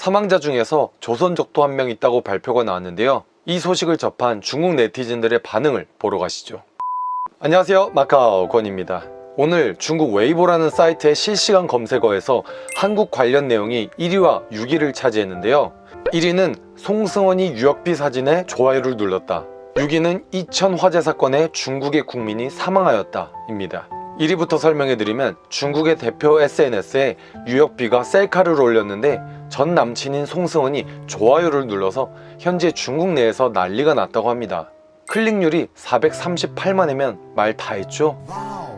사망자 중에서 조선족도 한 명 있다고 발표가 나왔는데요. 이 소식을 접한 중국 네티즌들의 반응을 보러 가시죠. 안녕하세요 마카오 권입니다. 오늘 중국 웨이보라는 사이트의 실시간 검색어에서 한국 관련 내용이 1위와 6위를 차지했는데요. 1위는 송승헌이 유역비 사진에 좋아요를 눌렀다. 6위는 이천 화재 사건에 중국의 국민이 사망하였다 입니다. 1위부터 설명해드리면 중국의 대표 SNS에 유역비가 셀카를 올렸는데 전 남친인 송승헌이 좋아요를 눌러서 현재 중국 내에서 난리가 났다고 합니다. 클릭률이 438만이면 말 다 했죠?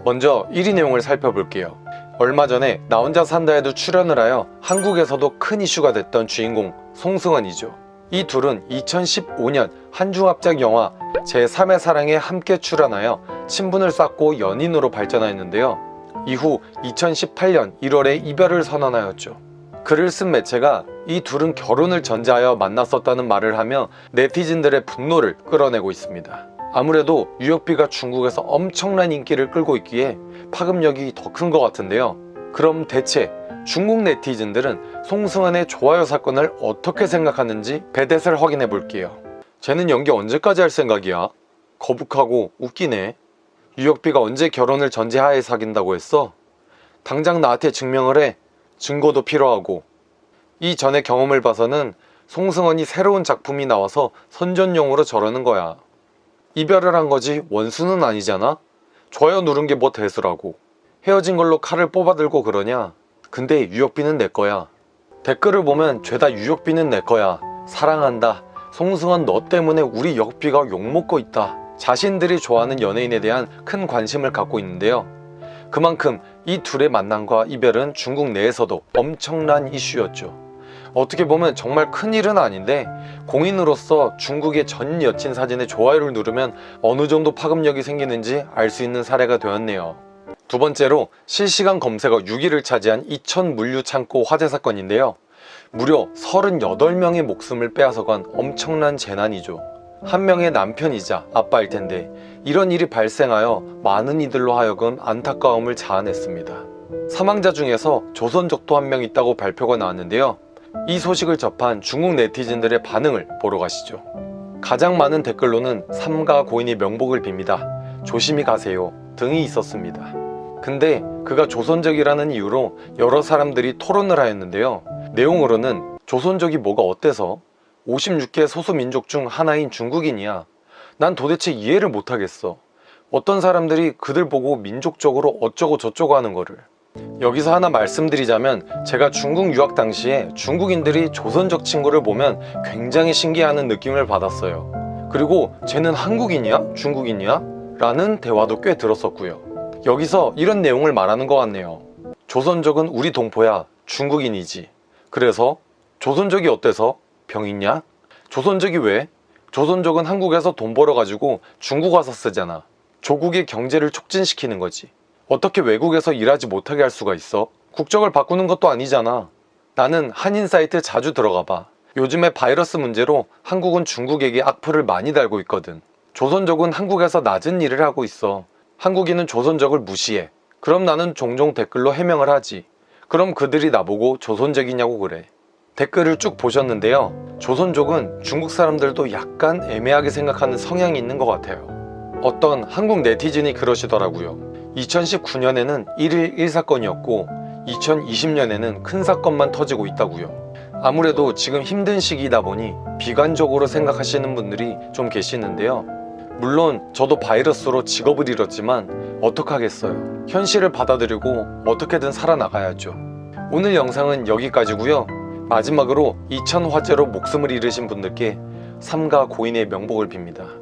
먼저 1위 내용을 살펴볼게요. 얼마 전에 나 혼자 산다에도 출연을 하여 한국에서도 큰 이슈가 됐던 주인공 송승헌이죠. 이 둘은 2015년 한중합작 영화 제3의 사랑에 함께 출연하여 친분을 쌓고 연인으로 발전하였는데요. 이후 2018년 1월에 이별을 선언하였죠. 글을 쓴 매체가 이 둘은 결혼을 전제하여 만났었다는 말을 하며 네티즌들의 분노를 끌어내고 있습니다. 아무래도 유역비가 중국에서 엄청난 인기를 끌고 있기에 파급력이 더 큰 것 같은데요. 그럼 대체 중국 네티즌들은 송승헌의 좋아요 사건을 어떻게 생각하는지 배댓을 확인해 볼게요. 쟤는 연기 언제까지 할 생각이야? 거북하고 웃기네. 유역비가 언제 결혼을 전제하에 사귄다고 했어? 당장 나한테 증명을 해. 증거도 필요하고. 이 전의 경험을 봐서는 송승헌이 새로운 작품이 나와서 선전용으로 저러는 거야. 이별을 한 거지 원수는 아니잖아? 좋아요 누른 게 뭐 대수라고. 헤어진 걸로 칼을 뽑아들고 그러냐? 근데 유역비는 내 거야. 댓글을 보면 죄다 유역비는 내 거야. 사랑한다. 송승헌 너 때문에 우리 역비가 욕먹고 있다. 자신들이 좋아하는 연예인에 대한 큰 관심을 갖고 있는데요. 그만큼 이 둘의 만남과 이별은 중국 내에서도 엄청난 이슈였죠. 어떻게 보면 정말 큰일은 아닌데 공인으로서 중국의 전 여친 사진에 좋아요를 누르면 어느 정도 파급력이 생기는지 알 수 있는 사례가 되었네요. 두 번째로 실시간 검색어 6위를 차지한 이천 물류 창고 화재 사건인데요. 무려 38명의 목숨을 빼앗아간 엄청난 재난이죠. 한 명의 남편이자 아빠일 텐데 이런 일이 발생하여 많은 이들로 하여금 안타까움을 자아냈습니다. 사망자 중에서 조선족도 한 명 있다고 발표가 나왔는데요. 이 소식을 접한 중국 네티즌들의 반응을 보러 가시죠. 가장 많은 댓글로는 삼가 고인의 명복을 빕니다. 조심히 가세요 등이 있었습니다. 근데 그가 조선족이라는 이유로 여러 사람들이 토론을 하였는데요. 내용으로는 조선족이 뭐가 어때서 56개 소수민족 중 하나인 중국인이야. 난 도대체 이해를 못하겠어. 어떤 사람들이 그들 보고 민족적으로 어쩌고 저쩌고 하는 거를. 여기서 하나 말씀드리자면 제가 중국 유학 당시에 중국인들이 조선족 친구를 보면 굉장히 신기해하는 느낌을 받았어요. 그리고 쟤는 한국인이야? 중국인이야? 라는 대화도 꽤 들었었고요. 여기서 이런 내용을 말하는 것 같네요. 조선족은 우리 동포야. 중국인이지. 그래서 조선족이 어때서? 병 있냐? 조선족이 왜? 조선족은 한국에서 돈 벌어가지고 중국 와서 쓰잖아. 조국의 경제를 촉진시키는 거지. 어떻게 외국에서 일하지 못하게 할 수가 있어? 국적을 바꾸는 것도 아니잖아. 나는 한인 사이트 자주 들어가 봐. 요즘에 바이러스 문제로 한국은 중국에게 악플을 많이 달고 있거든. 조선족은 한국에서 낮은 일을 하고 있어. 한국인은 조선족을 무시해. 그럼 나는 종종 댓글로 해명을 하지. 그럼 그들이 나보고 조선족이냐고 그래. 댓글을 쭉 보셨는데요. 조선족은 중국 사람들도 약간 애매하게 생각하는 성향이 있는 것 같아요. 어떤 한국 네티즌이 그러시더라고요. 2019년에는 1일 1사건이었고 2020년에는 큰 사건만 터지고 있다고요. 아무래도 지금 힘든 시기이다 보니 비관적으로 생각하시는 분들이 좀 계시는데요. 물론 저도 바이러스로 직업을 잃었지만 어떡하겠어요. 현실을 받아들이고 어떻게든 살아나가야죠. 오늘 영상은 여기까지고요. 마지막으로 이천 화재로 목숨을 잃으신 분들께 삼가 고인의 명복을 빕니다.